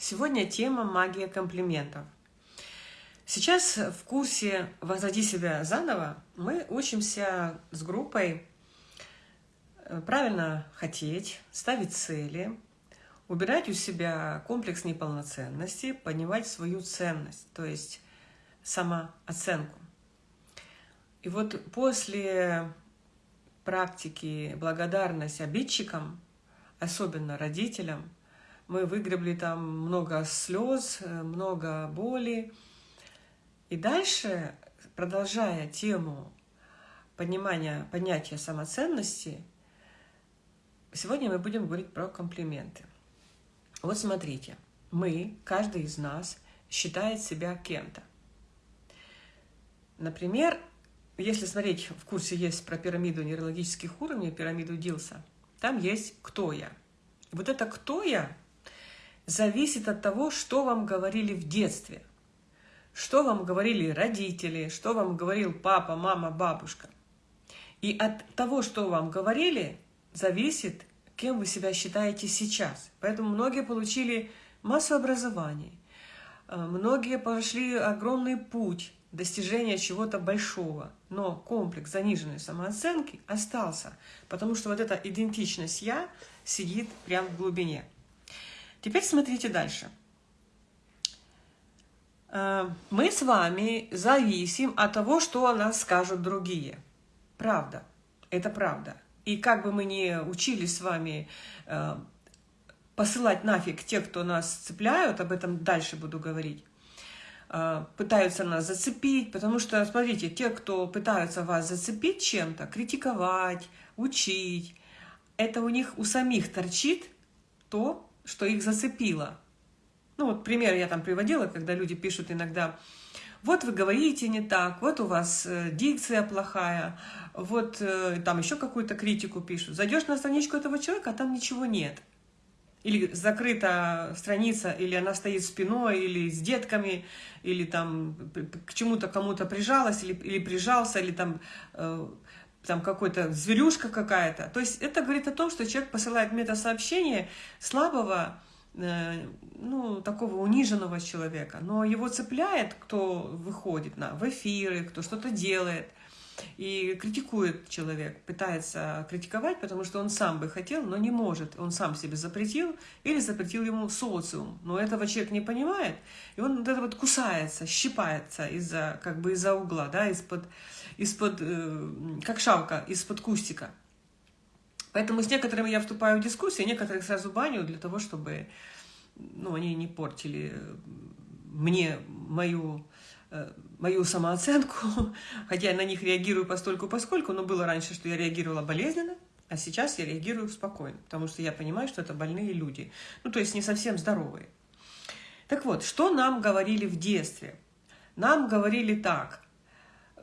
Сегодня тема магия комплиментов. Сейчас в курсе «Возводи себя заново» мы учимся с группой э, правильно хотеть, ставить цели, убирать у себя комплекс неполноценности, понимать свою ценность, то есть самооценку. И вот после практики благодарность обидчикам, особенно родителям, мы выгребли там много слез, много боли. И дальше, продолжая тему понимания, понятия самоценности, сегодня мы будем говорить про комплименты. Вот смотрите, мы, каждый из нас, считает себя кем-то. Например, если смотреть, в курсе есть про пирамиду нейрологических уровней, пирамиду Дилса, там есть «Кто я?». Вот это «Кто я?» Зависит от того, что вам говорили в детстве, что вам говорили родители, что вам говорил папа, мама, бабушка. И от того, что вам говорили, зависит, кем вы себя считаете сейчас. Поэтому многие получили массу образований, э, многие прошли огромный путь достижения чего-то большого, но комплекс заниженной самооценки остался, потому что вот эта идентичность «я» сидит прямо в глубине. Теперь смотрите дальше. Э, мы с вами зависим от того, что о нас скажут другие. Правда. Это правда. И как бы мы ни учились с вами э, посылать нафиг тех, кто нас цепляют, об этом дальше буду говорить, э, пытаются нас зацепить, потому что, смотрите, те, кто пытаются вас зацепить чем-то, критиковать, учить, это у них у самих торчит то, что их зацепило. Ну вот пример я там приводила, когда люди пишут иногда, вот вы говорите не так, вот у вас э, дикция плохая, вот э, там еще какую-то критику пишут. Зайдешь на страничку этого человека, а там ничего нет. Или закрыта страница, или она стоит спиной, или с детками, или там к чему-то кому-то прижалась, или, или прижался, или там э, там какой-то зверюшка какая-то. То есть это говорит о том, что человек посылает метасообщение слабого, э, ну, такого униженного человека, но его цепляет, кто выходит на, в эфиры, кто что-то делает, и критикует человек, пытается критиковать, потому что он сам бы хотел, но не может. Он сам себе запретил или запретил ему социум. Но этого человек не понимает, и он вот это вот кусается, щипается из-за как бы из-за угла, да, из-под из-под, э, как шавка, из-под кустика. Поэтому с некоторыми я вступаю в дискуссии, некоторых сразу баню для того, чтобы ну, они не портили мне мою, мою самооценку, хотя я на них реагирую постольку поскольку, но было раньше, что я реагировала болезненно, а сейчас я реагирую спокойно, потому что я понимаю, что это больные люди, ну, то есть не совсем здоровые. Так вот, что нам говорили в детстве? Нам говорили так,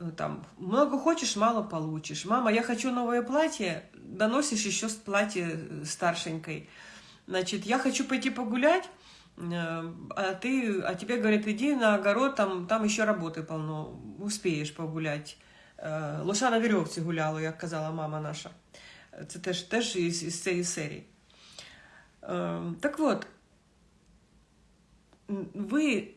Э, там, много хочешь, мало получишь. Мама, я хочу новое платье, доносишь еще платье э, старшенькой. Значит, я хочу пойти погулять, э, а, ты, а тебе говорят, иди на огород, там, там еще работы полно, успеешь погулять. Лоша на веревці гуляла, як казала мама наша. Це теж, теж із, із цієї серії. Так вот, вы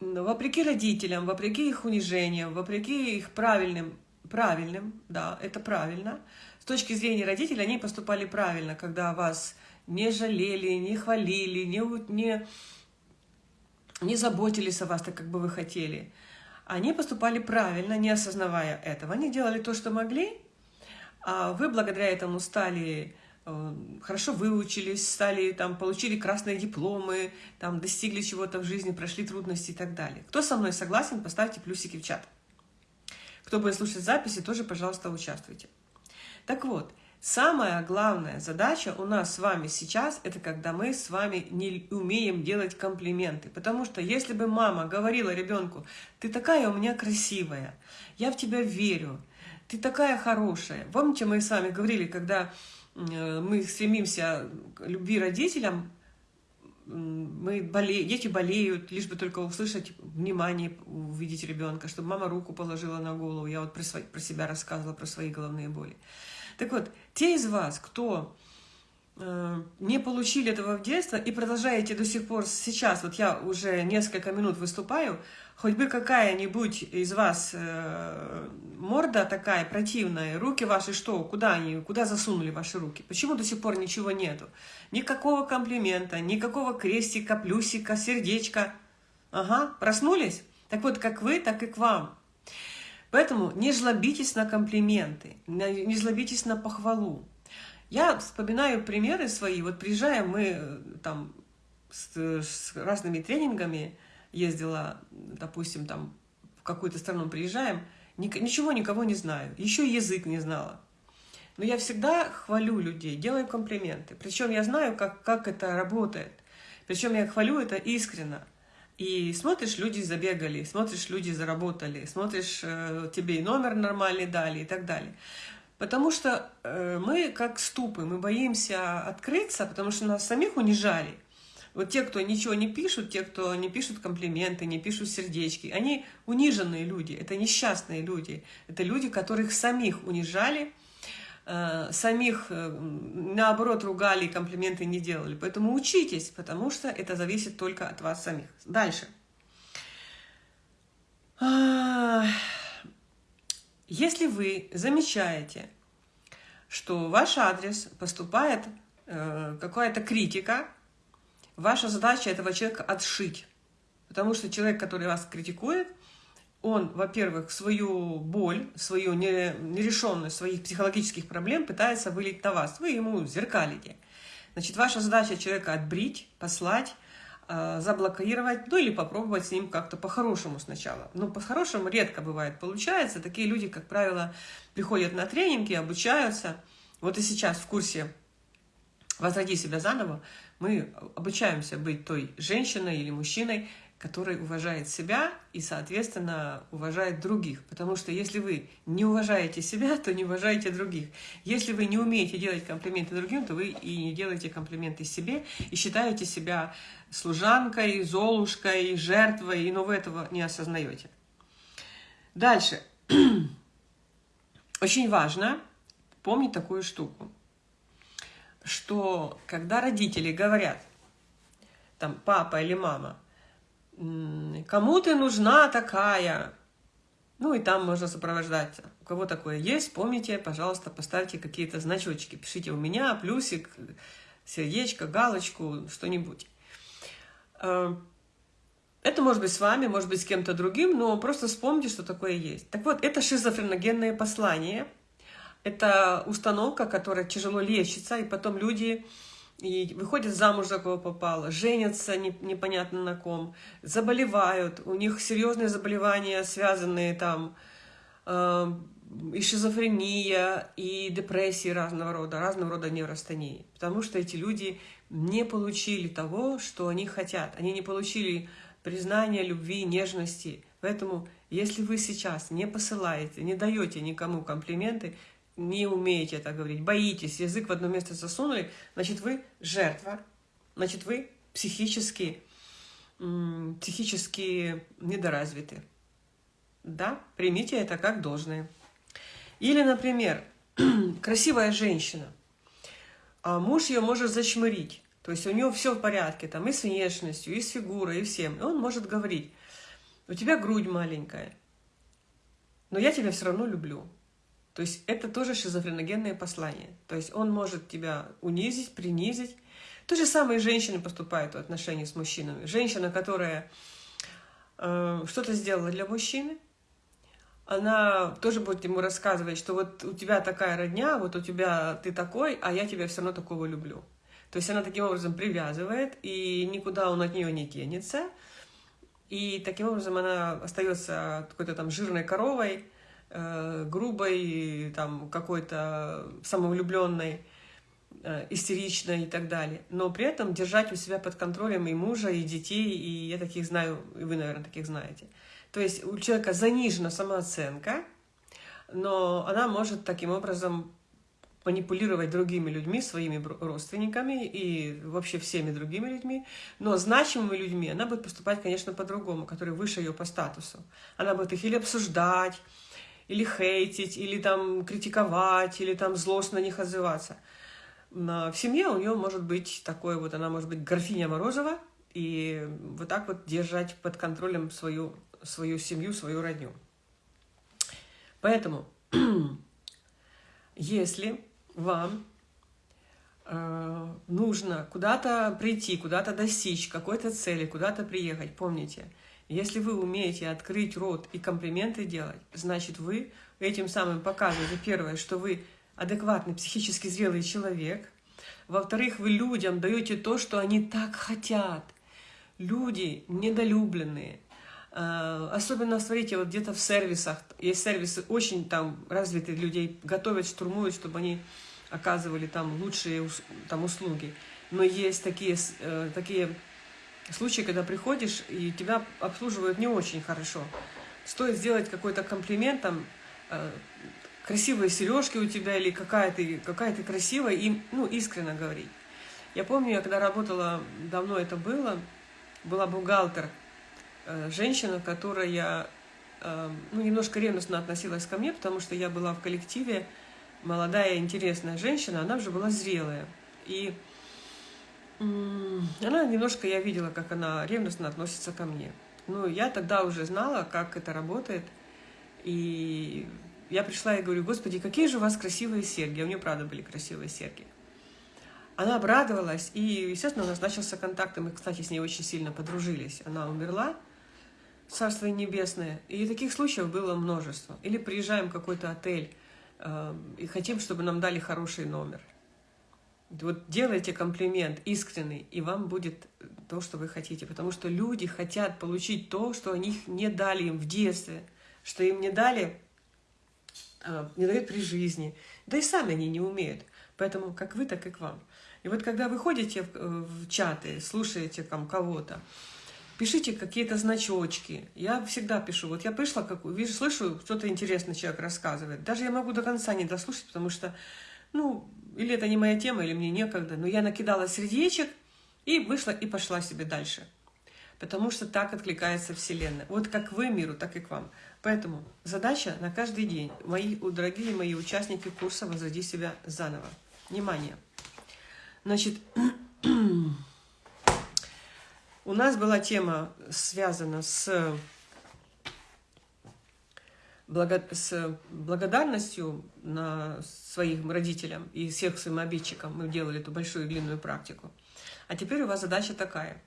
вопреки родителям, вопреки их унижениям, вопреки их правильным, правильным, да, это правильно, с точки зрения родителей они поступали правильно, когда вас не жалели, не хвалили, не, не, не заботились о вас так, как бы вы хотели. Они поступали правильно, не осознавая этого. Они делали то, что могли, а вы благодаря этому стали Э, хорошо выучились, стали, там, получили красные дипломы, там, достигли чего-то в жизни, прошли трудности и так далее. Кто со мной согласен, поставьте плюсики в чат. Кто будет слушать записи, тоже, пожалуйста, участвуйте. Так вот, самая главная задача у нас с вами сейчас, это когда мы с вами не умеем делать комплименты. Потому что если бы мама говорила ребенку, ты такая у меня красивая, я в тебя верю, ты такая хорошая. Помните, мы с вами говорили, когда Э, мы стремимся к любви родителям, мы боле... дети болеют, лишь бы только услышать внимание, увидеть ребенка, чтобы мама руку положила на голову. Я вот про, свой, про себя рассказывала, про свои головные боли. Так вот, те из вас, кто э, не получили этого в детстве и продолжаете до сих пор сейчас, вот я уже несколько минут выступаю, хоть бы какая-нибудь из вас э, морда такая противная, руки ваши что, куда они, куда засунули ваши руки? Почему до сих пор ничего нету? Никакого комплимента, никакого крестика, плюсика, сердечка. Ага, проснулись? Так вот, как вы, так и к вам. Поэтому не жлобитесь на комплименты, не жлобитесь на похвалу. Я вспоминаю примеры свои. Вот приезжаем мы э, там с, с разными тренингами, ездила, допустим, там в какую-то страну приезжаем, ничего никого не знаю, еще язык не знала. Но я всегда хвалю людей, делаю комплименты. Причем я знаю, как, как это работает. Причем я хвалю это искренно. И смотришь, люди забегали, смотришь, люди заработали, смотришь, э, тебе и номер нормальный дали и так далее. Потому что э, мы как ступы, мы боимся открыться, потому что нас самих унижали. Вот те, кто ничего не пишут, те, кто не пишут комплименты, не пишут сердечки, они униженные люди, это несчастные люди. Это люди, которых самих унижали, самих, э, наоборот, ругали и комплименты не делали. Поэтому учитесь, потому что это зависит только от вас самих. Дальше. А, если вы замечаете, что ваш адрес поступает э, какая-то критика, Ваша задача этого человека отшить. Потому что человек, который вас критикует, он, во-первых, свою боль, свою нерешенность своих психологических проблем пытается вылить на вас. Вы ему зеркалите. Значит, ваша задача человека отбрить, послать, э, заблокировать, ну или попробовать с ним как-то по-хорошему сначала. Но по-хорошему редко бывает получается. Такие люди, как правило, приходят на тренинги, обучаются. Вот и сейчас в курсе «Возроди себя заново» мы обучаемся быть той женщиной или мужчиной, который уважает себя и, соответственно, уважает других. Потому что если вы не уважаете себя, то не уважаете других. Если вы не умеете делать комплименты другим, то вы и не делаете комплименты себе, и считаете себя служанкой, золушкой, жертвой, и но вы этого не осознаете. Дальше. Очень важно помнить такую штуку что когда родители говорят, там, папа или мама, кому ты нужна такая, ну и там можно сопровождать. У кого такое есть, помните, пожалуйста, поставьте какие-то значочки. Пишите у меня, плюсик, сердечко, галочку, что-нибудь. Э, это может быть с вами, может быть с кем-то другим, но просто вспомните, что такое есть. Так вот, это шизофреногенное послание – это установка, которая тяжело лечится, и потом люди и выходят замуж, за кого попало, женятся не, непонятно на ком, заболевают, у них серьезные заболевания, связанные там э, и шизофрения, и депрессии разного рода, разного рода неврастении. Потому что эти люди не получили того, что они хотят. Они не получили признания, любви, нежности. Поэтому, если вы сейчас не посылаете, не даете никому комплименты, не умеете это говорить, боитесь, язык в одно место засунули, значит, вы жертва, значит, вы психически, психически недоразвиты. Да, примите это как должное. Или, например, красивая женщина, а муж ее может зачмырить. То есть у него все в порядке, там и с внешностью, и с фигурой, и всем. И он может говорить, у тебя грудь маленькая, но я тебя все равно люблю. То есть это тоже шизофреногенное послание. То есть он может тебя унизить, принизить. То же самое и женщины поступают в отношении с мужчинами. Женщина, которая э, что-то сделала для мужчины, она тоже будет ему рассказывать, что вот у тебя такая родня, вот у тебя ты такой, а я тебя все равно такого люблю. То есть она таким образом привязывает, и никуда он от нее не денется. И таким образом она остается какой-то там жирной коровой, грубой, там, какой-то самовлюбленной, э, истеричной и так далее. Но при этом держать у себя под контролем и мужа, и детей, и я таких знаю, и вы, наверное, таких знаете. То есть у человека занижена самооценка, но она может таким образом манипулировать другими людьми, своими родственниками и вообще всеми другими людьми. Но значимыми людьми она будет поступать, конечно, по-другому, которые выше ее по статусу. Она будет их или обсуждать, или хейтить, или там критиковать, или там злостно на них отзываться. в семье у нее может быть такое вот, она может быть графиня Морозова, и вот так вот держать под контролем свою, свою семью, свою родню. Поэтому, если вам э, нужно куда-то прийти, куда-то достичь какой-то цели, куда-то приехать, помните, если вы умеете открыть рот и комплименты делать, значит, вы этим самым показываете, первое, что вы адекватный, психически зрелый человек. Во-вторых, вы людям даете то, что они так хотят. Люди недолюбленные. А, особенно, смотрите, вот где-то в сервисах, есть сервисы очень там развитые людей, готовят, штурмуют, чтобы они оказывали там лучшие там, услуги. Но есть такие, э, такие случаи, когда приходишь, и тебя обслуживают не очень хорошо. Стоит сделать какой-то комплимент, там, э, красивые сережки у тебя или какая ты, какая ты красивая, и ну, искренне говорить. Я помню, я когда работала, давно это было, была бухгалтер, э, женщина, которая э, ну, немножко ревностно относилась ко мне, потому что я была в коллективе, молодая, интересная женщина, она уже была зрелая. И она немножко, я видела, как она ревностно относится ко мне. Ну, я тогда уже знала, как это работает, и я пришла и говорю, господи, какие же у вас красивые серьги. А у нее, правда, были красивые серьги. Она обрадовалась, и, естественно, у нас начался контакт, и мы, кстати, с ней очень сильно подружились. Она умерла, Царство Небесное. И таких случаев было множество. Или приезжаем в какой-то отель э, и хотим, чтобы нам дали хороший номер. Вот делайте комплимент искренний, и вам будет то, что вы хотите. Потому что люди хотят получить то, что они не дали им в детстве, что им не дали а, не дают при жизни. Да и сами они не умеют. Поэтому как вы, так и к вам. И вот когда вы ходите в, в чаты, слушаете там кого-то, пишите какие-то значочки. Я всегда пишу. Вот я пришла, как, вижу, слышу, что-то интересное человек рассказывает. Даже я могу до конца не дослушать, потому что, ну, или это не моя тема, или мне некогда. Но я накидала сердечек и вышла и пошла себе дальше. Потому что так откликается Вселенная. Вот как вы миру, так и к вам. Поэтому задача на каждый день. Мои, дорогие мои участники курса «Возроди себя заново». Внимание! Значит, у нас была тема связана с, с благодарностью на своим родителям и всех своим обидчикам. Мы делали эту большую длинную практику. А теперь у вас задача такая.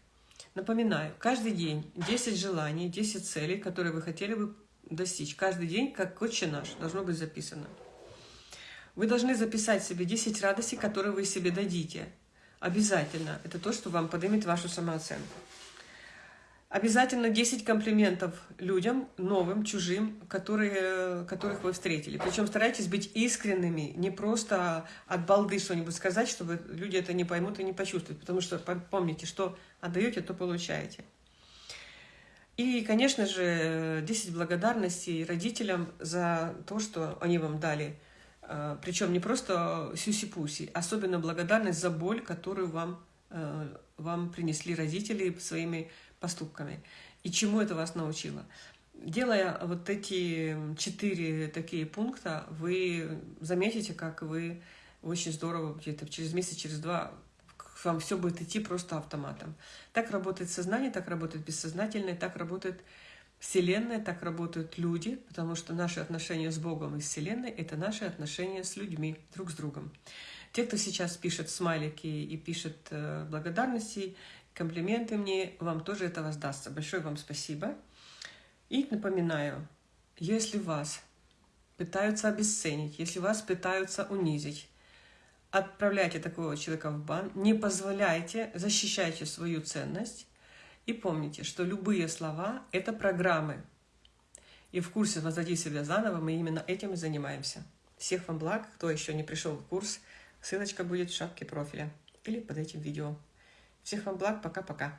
Напоминаю, каждый день 10 желаний, 10 целей, которые вы хотели бы достичь. Каждый день, как отче наш, должно быть записано. Вы должны записать себе 10 радостей, которые вы себе дадите. Обязательно. Это то, что вам поднимет вашу самооценку. Обязательно 10 комплиментов людям, новым, чужим, которые, которых вы встретили. Причем старайтесь быть искренними, не просто от балды что-нибудь сказать, чтобы люди это не поймут и не почувствуют. Потому что помните, что отдаете, то получаете. И, конечно же, 10 благодарностей родителям за то, что они вам дали. А, Причем не просто сюси-пуси, особенно благодарность за боль, которую вам, э, вам принесли родители своими поступками. И чему это вас научило? Делая вот эти четыре такие пункта, вы заметите, как вы очень здорово где-то через месяц, через два вам все будет идти просто автоматом. Так работает сознание, так работает бессознательное, так работает Вселенная, так работают люди, потому что наши отношения с Богом и Вселенной – это наши отношения с людьми, друг с другом. Те, кто сейчас пишет смайлики и пишет э, благодарности, комплименты мне, вам тоже это воздастся. Большое вам спасибо. И напоминаю, если вас пытаются обесценить, если вас пытаются унизить, отправляйте такого человека в бан, не позволяйте, защищайте свою ценность. И помните, что любые слова – это программы. И в курсе «Возводи себя заново» мы именно этим и занимаемся. Всех вам благ, кто еще не пришел в курс, ссылочка будет в шапке профиля или под этим видео. Всех вам благ, пока-пока.